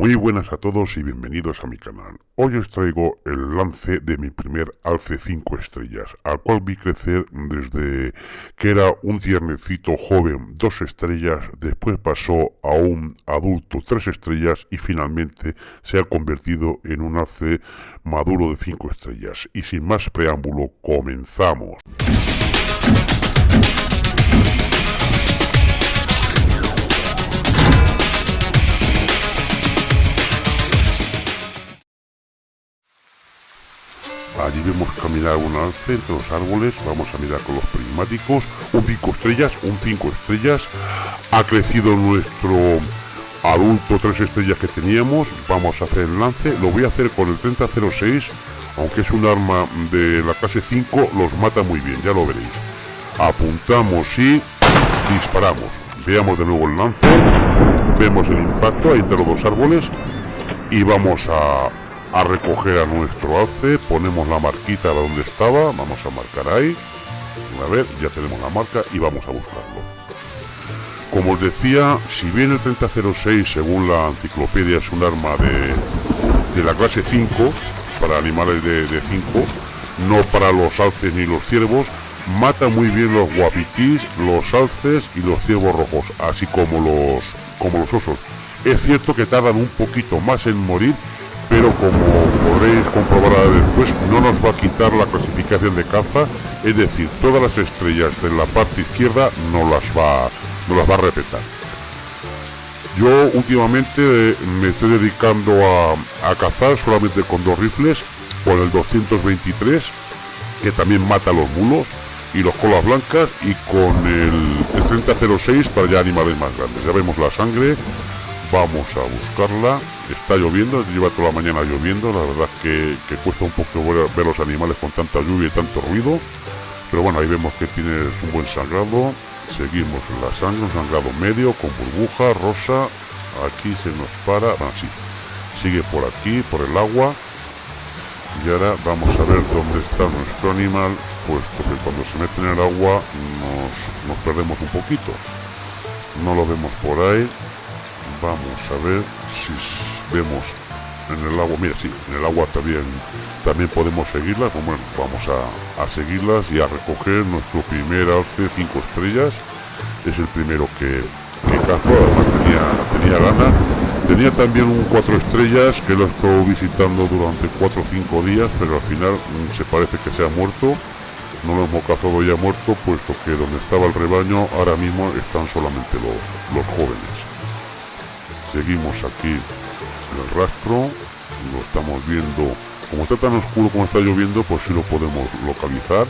Muy buenas a todos y bienvenidos a mi canal. Hoy os traigo el lance de mi primer alce 5 estrellas, al cual vi crecer desde que era un tiernecito joven 2 estrellas, después pasó a un adulto 3 estrellas y finalmente se ha convertido en un alce maduro de 5 estrellas. Y sin más preámbulo, comenzamos. Allí vemos caminar un alce entre los árboles. Vamos a mirar con los prismáticos. Un 5 estrellas, un 5 estrellas. Ha crecido nuestro adulto 3 estrellas que teníamos. Vamos a hacer el lance. Lo voy a hacer con el 3006. Aunque es un arma de la clase 5, los mata muy bien, ya lo veréis. Apuntamos y disparamos. Veamos de nuevo el lance. Vemos el impacto ahí entre los dos árboles. Y vamos a, a recoger a nuestro alce, ponemos la marquita donde estaba, vamos a marcar ahí, a ver, ya tenemos la marca y vamos a buscarlo. Como os decía, si bien el 3006 según la enciclopedia es un arma de, la clase 5, para animales de 5, no para los alces ni los ciervos, mata muy bien los guapitis, los alces y los ciervos rojos, así como los, como los osos. Es cierto que tardan un poquito más en morir, pero como podréis comprobar después, no nos va a quitar la clasificación de caza, es decir, todas las estrellas de la parte izquierda no las va, no las va a respetar. Yo últimamente me estoy dedicando a, cazar solamente con dos rifles, con el 223, que también mata a los mulos, y los colas blancas, y con el 3006 para ya animales más grandes. Ya vemos la sangre, vamos a buscarla. Está lloviendo, lleva toda la mañana lloviendo, la verdad que, que cuesta un poco ver, los animales con tanta lluvia y tanto ruido, pero bueno, ahí vemos que tiene un buen sangrado, seguimos la sangre, un sangrado medio, con burbuja, rosa, aquí se nos para, así, sigue por aquí, por el agua, y ahora vamos a ver dónde está nuestro animal, puesto que cuando se mete en el agua nos, nos perdemos un poquito, no lo vemos por ahí, vamos a ver si vemos en el agua, mira, sí, en el agua también, también podemos seguirlas, bueno, vamos a, seguirlas y a recoger nuestro primer alce 5 estrellas, es el primero que, cazo, además tenía, tenía ganas, tenía también un 4 estrellas que lo he estado visitando durante 4 o 5 días, pero al final mm, se parece que se ha muerto, no lo hemos cazado ya muerto, puesto que donde estaba el rebaño ahora mismo están solamente los, los jóvenes. Seguimos aquí el rastro lo estamos viendo. Como está tan oscuro como está lloviendo pues sí lo podemos localizar.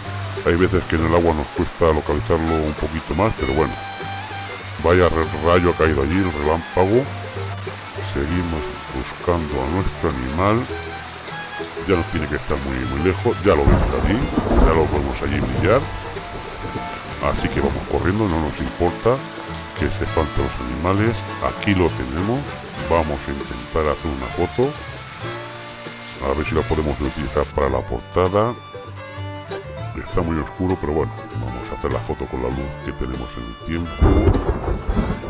Hay veces que en el agua nos cuesta localizarlo un poquito más pero bueno. Vaya rayo ha caído allí el relámpago. Seguimos buscando a nuestro animal. Ya no tiene que estar muy muy lejos. Ya lo vemos allí ya lo podemos allí brillar así que vamos corriendo no nos importa que se falten los animales aquí lo tenemos vamos a intentar hacer una foto. A ver si la podemos utilizar para la portada. Está muy oscuro pero bueno vamos a hacer la foto con la luz que tenemos en el tiempo.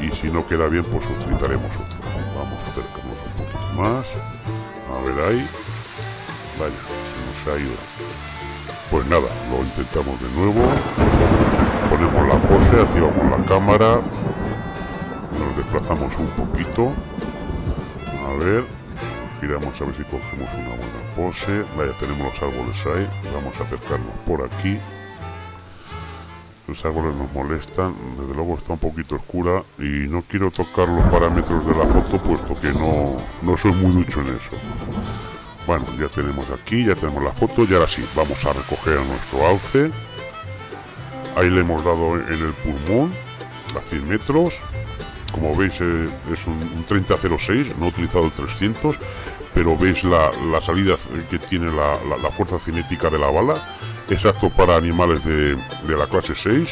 Y si no queda bien pues utilizaremos otro. Vamos a acercarnos un poquito más. A ver ahí. Vaya se nos ha ido. Pues nada lo intentamos de nuevo. Ponemos la pose activamos la cámara desplazamos un poquito. A ver giramos a ver si cogemos una buena pose. Vaya tenemos los árboles ahí. Vamos a acercarnos por aquí. Los árboles nos molestan. Desde luego está un poquito oscura y no quiero tocar los parámetros de la foto puesto que no, no soy muy ducho en eso. Bueno ya tenemos aquí ya tenemos la foto y ahora sí vamos a recoger a nuestro alce. Ahí le hemos dado en el pulmón a 100 metros como veis eh, es un, 3006, no he utilizado el 300, pero veis la, salida que tiene la, fuerza cinética de la bala, es apto para animales de, la clase 6.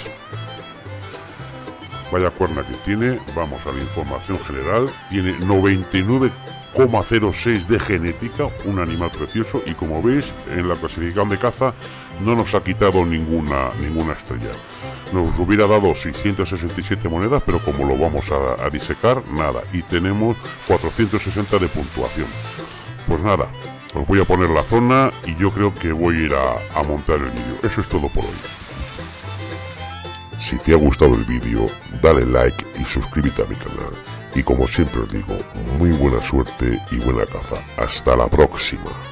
Vaya cuerna que tiene, vamos a la información general, tiene 99 0,06 de genética, un animal precioso y como veis en la clasificación de caza no nos ha quitado ninguna, ninguna estrella. Nos hubiera dado 667 monedas, pero como lo vamos a, disecar, nada. Y tenemos 460 de puntuación. Pues nada, os voy a poner la zona y yo creo que voy a ir a, a montar el vídeo. Eso es todo por hoy. Si te ha gustado el vídeo, dale like y suscríbete a mi canal. Y como siempre os digo, muy buena suerte y buena caza. Hasta la próxima.